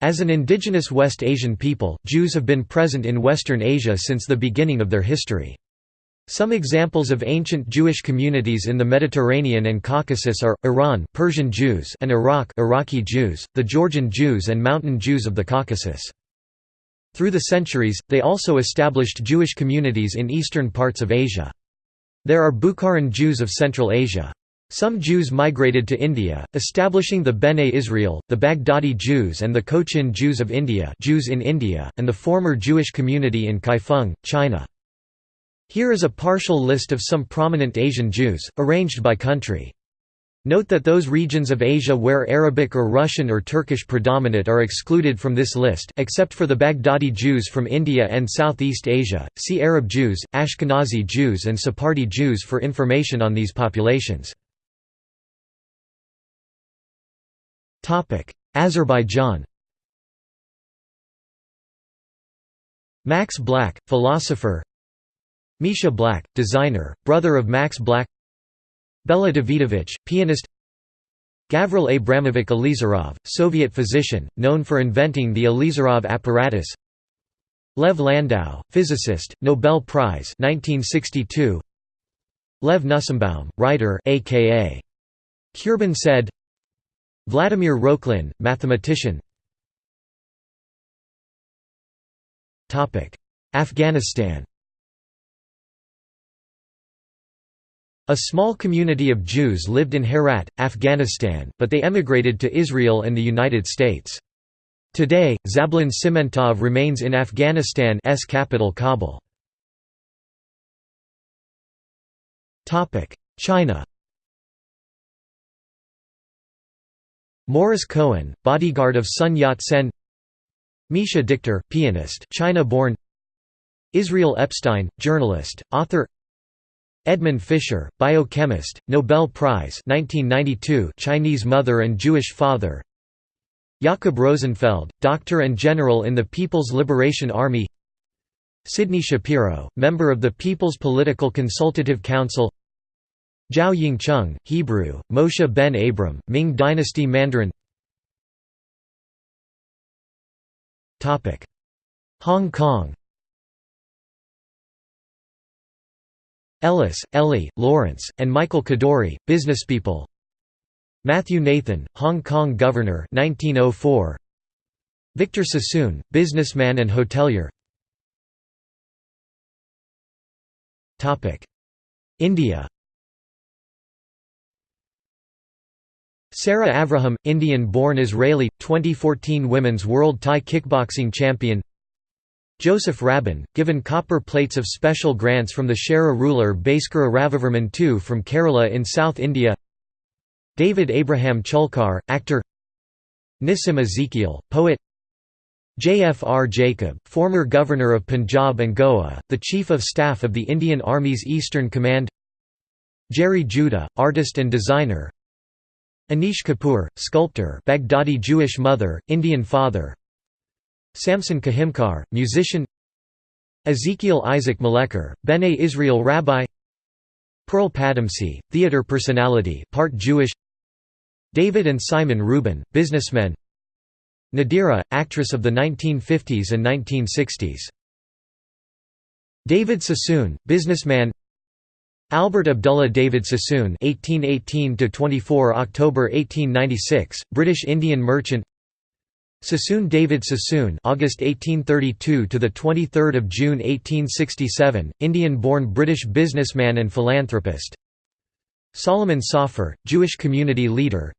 As an indigenous West Asian people, Jews have been present in Western Asia since the beginning of their history. Some examples of ancient Jewish communities in the Mediterranean and Caucasus are, Iran Persian Jews and Iraq Iraqi Jews, the Georgian Jews and Mountain Jews of the Caucasus. Through the centuries, they also established Jewish communities in eastern parts of Asia. There are Bukharan Jews of Central Asia. Some Jews migrated to India, establishing the Bene Israel, the Baghdadi Jews and the Cochin Jews of India Jews in India, and the former Jewish community in Kaifeng, China. Here is a partial list of some prominent Asian Jews, arranged by country. Note that those regions of Asia where Arabic or Russian or Turkish predominate are excluded from this list except for the Baghdadi Jews from India and Southeast Asia. See Arab Jews, Ashkenazi Jews and Sephardi Jews for information on these populations. Azerbaijan. Max Black, philosopher. Misha Black, designer, brother of Max Black. Bela Davidovich, pianist. Gavril Abramovich Elizarov, Soviet physician, known for inventing the Elizarov apparatus. Lev Landau, physicist, Nobel Prize 1962. Lev Nussimbaum, writer aka Kurban Said Vladimir Rokhlin, mathematician Afghanistan A small community of Jews lived in Herat, Afghanistan, but they emigrated to Israel and the United States. Today, Zablon Simintov remains in Afghanistan's capital Kabul. China Morris Cohen, bodyguard of Sun Yat-sen. Misha Dichter, pianist China-born. Israel Epstein, journalist, author. Edmond Fischer, biochemist, Nobel Prize 1992 Chinese mother and Jewish father. Jakob Rosenfeld, doctor and general in the People's Liberation Army. Sidney Shapiro, member of the People's Political Consultative Council Zhao Yingcheng, Hebrew, Moshe ben Abram, Ming Dynasty Mandarin. Hong Kong. Ellis, Ellie, Lawrence, and Michael Kadoorie, businesspeople Matthew Nathan, Hong Kong Governor 1904. Victor Sassoon, businessman and hotelier. India Sarah Avraham, Indian-born Israeli, 2014 Women's World Thai Kickboxing Champion. Joseph Rabban, given copper plates of special grants from the Chera ruler Bhaskara Ravivarman II from Kerala in South India. David Abraham Cheulkar, actor. Nissim Ezekiel, poet. J.F.R. Jacob, former governor of Punjab and Goa, the Chief of Staff of the Indian Army's Eastern Command. Gerry Judah, artist and designer Anish Kapoor, sculptor Baghdadi Jewish mother, Indian father. Samson Kahimkar, musician. Ezekiel Isaac Malekar, Bene Israel rabbi. Pearl Padamsee, theater personality part Jewish. David and Simon Rubin, businessmen. Nadira, actress of the 1950s and 1960s David Sassoon, businessman Albert Abdullah David Sassoon (1818–24 October 1896), British Indian merchant. Sassoon David Sassoon August 1832 to the 23rd of June 1867 Indian-born British businessman and philanthropist. Solomon Safir Jewish community leader.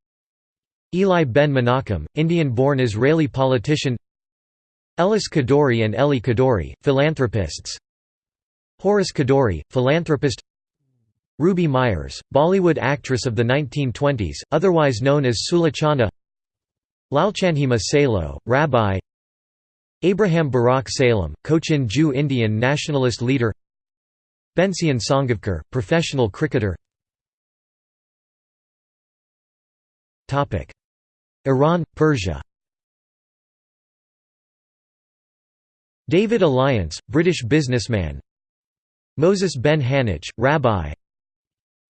Eli Ben Menachem Indian-born Israeli politician. Ellis Kadoorie and Eli Kadoorie philanthropists. Horace Kadoorie philanthropist Ruby Myers Bollywood actress of the 1920s otherwise known as Sulochana Lalchanhima Salo, Rabbi. Abraham Barak Salem, Cochin Jew Indian nationalist leader. Bensian Sangavkar, professional cricketer. Iran, Persia. David Alliance, British businessman. Moses ben Hanich, rabbi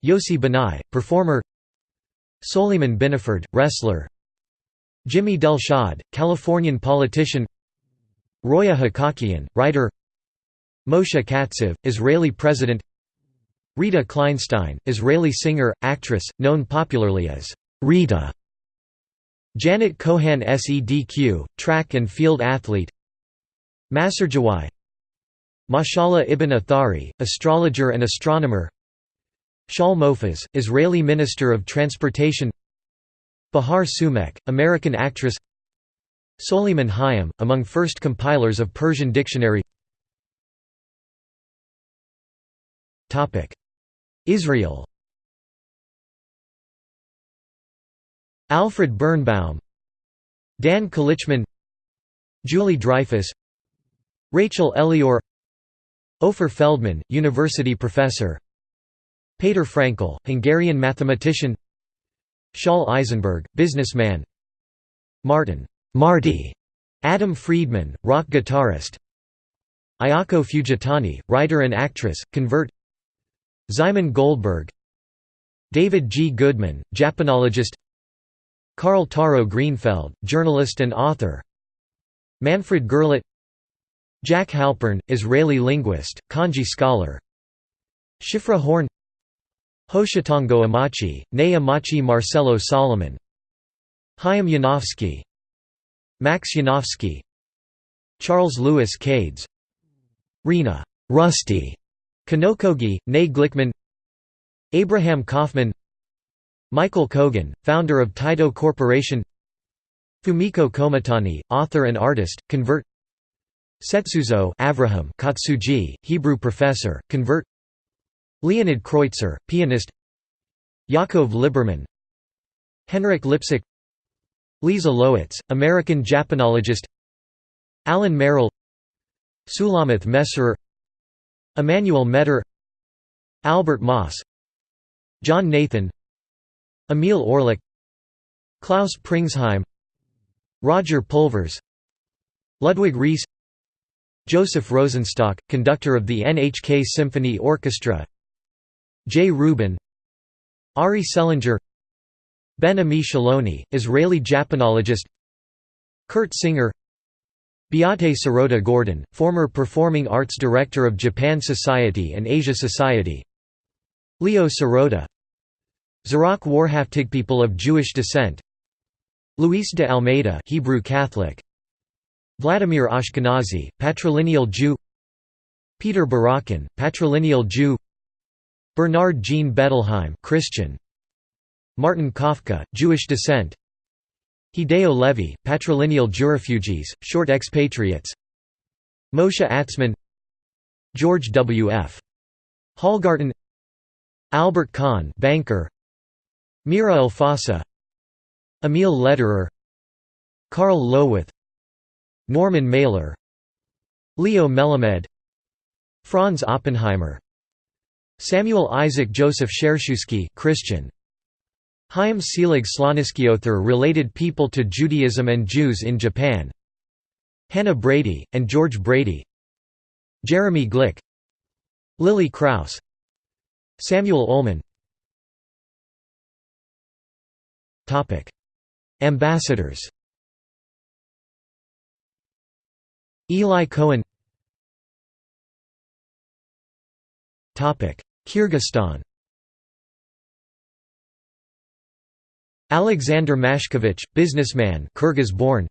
Yossi Banai, performer Soliman Binifard, wrestler Jimmy Delshad, Californian politician Roya Hakakian, writer Moshe Katsav, Israeli president Rita Kleinstein, Israeli singer, actress, known popularly as Rita Janet Kohan Sedq, track and field athlete Maser Jawai Mashallah ibn Athari, astrologer and astronomer Shaul Mofaz, Israeli Minister of Transportation Bahar Soomekh, American actress Soliman Hayam, among first compilers of Persian dictionary Israel Alfred Birnbaum Dan Calichman Julie Dreyfus Rachel Elior Ofer Feldman, university professor Peter Frankl, Hungarian mathematician. Shaul Eisenberg, businessman. Martin Marty, Adam Friedman, rock guitarist. Ayako Fujitani, writer and actress, convert. Szymon Goldberg. David G. Goodman, Japanologist. Carl Taro Greenfeld, journalist and author. Manfred Gerlach. Jack Halpern, Israeli linguist, kanji scholar. Shifra Horn Hoshitango Amachi, Ne Amachi Marcelo Solomon. Chaim Yanofsky. Max Yanofsky. Charles Louis Kades. Rena Rusty. Kanokogi, Ne Glickman. Abraham Kaufman. Michael Kogan, founder of Taito Corporation. Fumiko Kometani, author and artist, convert. Setsuzo Avraham Kotsuji, Hebrew professor, convert Leonid Kreutzer, pianist. Yaakov Liberman Henrik Lipsick Leza Lowitz, American Japanologist. Alan Merrill. Sulamith Messerer. Emmanuel Metter. Albert Moss. John Nathan. Emil Orlik Klaus Pringsheim. Roger Pulvers. Ludwig Riess. Joseph Rosenstock, conductor of the NHK Symphony Orchestra J. Rubin Ari Selinger Ben Ami Shillony, Israeli Japanologist Kurt Singer Beate Sirota Gordon, former Performing Arts Director of Japan Society and Asia Society Leo Sirota Zerach Warhaftig people of Jewish descent Luis de Almeida Hebrew Catholic Vladimir Ashkenazy patrilineal Jew Peter Barakan patrilineal Jew Bernard Jean Bettelheim Christian. Martin Kafka Jewish descent. Hideo Levy patrilineal Jewrefugees short expatriates. Moshe Atzman. George W. F. Hallgarten. Albert Kahn banker. Mirra Alfassa. Emil Lederer. Karl Lowith Norman Mailer. Leo Melamed. Franz Oppenheimer Samuel Isaac Joseph Schereschewsky Christian. Chaim Selig Sloniskiother related people to Judaism and Jews in Japan. Hannah Brady, and George Brady. Jeremy Glick. Lily Kraus Samuel Ullman. Ambassadors. Eli Cohen Kyrgyzstan. Alexander Mashkevich, businessman Kyrgyz-born.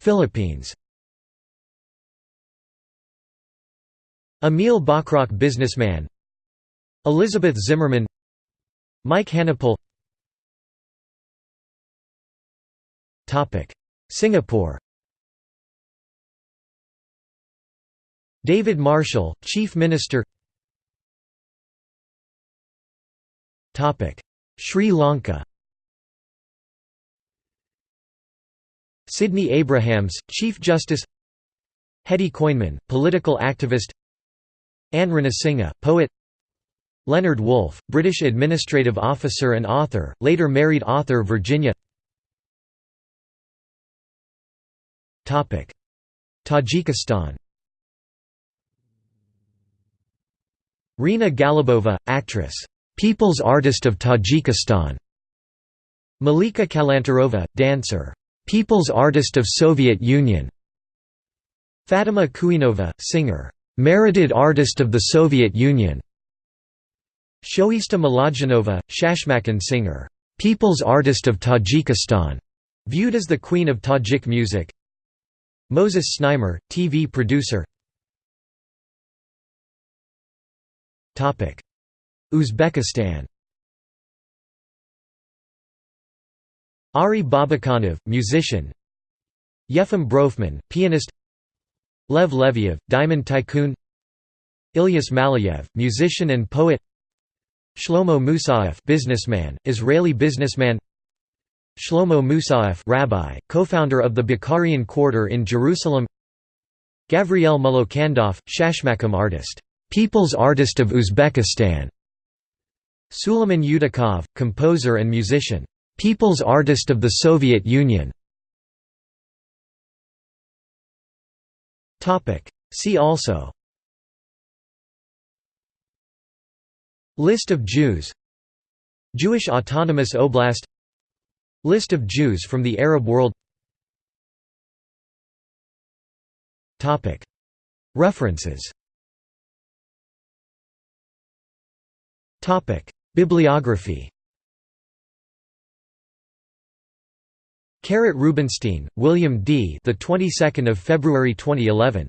Philippines. Emil Bachrach businessman. Elizabeth Zimmerman Mike Hanopol Singapore David Marshall, Chief Minister. Sri Lanka. Sidney Abrahams, Chief Justice. Hetty Coinman, political activist. Anne Ranasinghe, poet. Leonard Woolf, British administrative officer and author, later married author Virginia. Tajikistan Rina Galibova, actress People's Artist of Tajikistan Malika Kalantarova, dancer. People's Artist of Soviet Union Fatima Kuinova, singer. Merited Artist of the Soviet Union Shoista Milodjanova, Shashmakam singer. People's Artist of Tajikistan, viewed as the Queen of Tajik music Moses Znaimer, TV producer Uzbekistan. Ari Babakhanov, musician. Yefim Bronfman, pianist. Lev Leviev, diamond tycoon. Ilyas Malayev, musician and poet. Shlomo Musaev, businessman, Israeli businessman. Shlomo Musaev, rabbi, co-founder of the Bukharian Quarter in Jerusalem. Gavriel Mullokandov, Shashmakam artist, People's Artist of Uzbekistan. Suleiman Yudakov, composer and musician, People's Artist of the Soviet Union. Topic. See also. List of Jews. Jewish Autonomous Oblast. List of Jews from the Arab world. References Bibliography Carrot Rubinstein, William D. The 22nd of February 2011.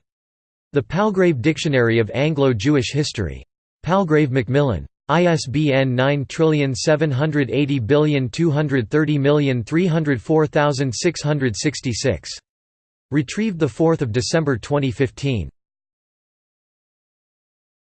The Palgrave Dictionary of Anglo-Jewish History. Palgrave Macmillan. ISBN 9780230303666. Retrieved 4 December 2015.